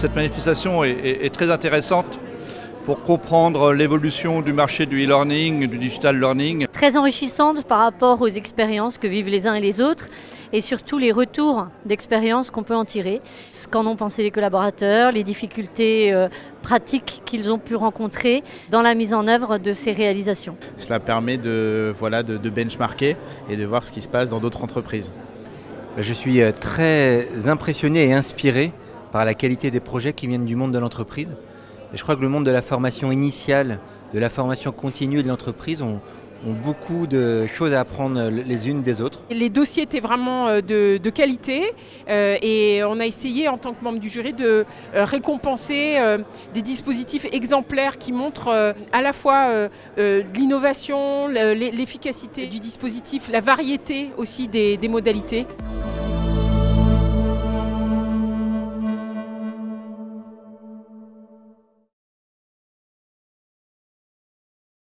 Cette manifestation est, est- est très intéressante pour comprendre l'évolution du marché du e-learning, du digital learning. très enrichissante par rapport aux expériences que vivent les uns et les autres et surtout les retours d'expériences qu'on peut en tirer, ce qu'en ont pensé les collaborateurs, les difficultés euh, pratiques qu'ils ont pu rencontrer dans la mise en œuvre de ces réalisations. Cela permet de, voilà, de, de benchmarker et de voir ce qui se passe dans d'autres entreprises. Je suis euh, très impressionné et inspiré par la qualité des projets qui viennent du monde de l'entreprise. Et je crois que le monde de la formation initiale, de la formation continue de l'entreprise ont, beaucoup de choses à apprendre les unes des autres. Les dossiers étaient vraiment euh, de, qualité euh, et on a essayé en tant que membre du jury de euh, récompenser des dispositifs exemplaires qui montrent à la fois l'innovation, le- l'efficacité du dispositif, la variété aussi des modalités.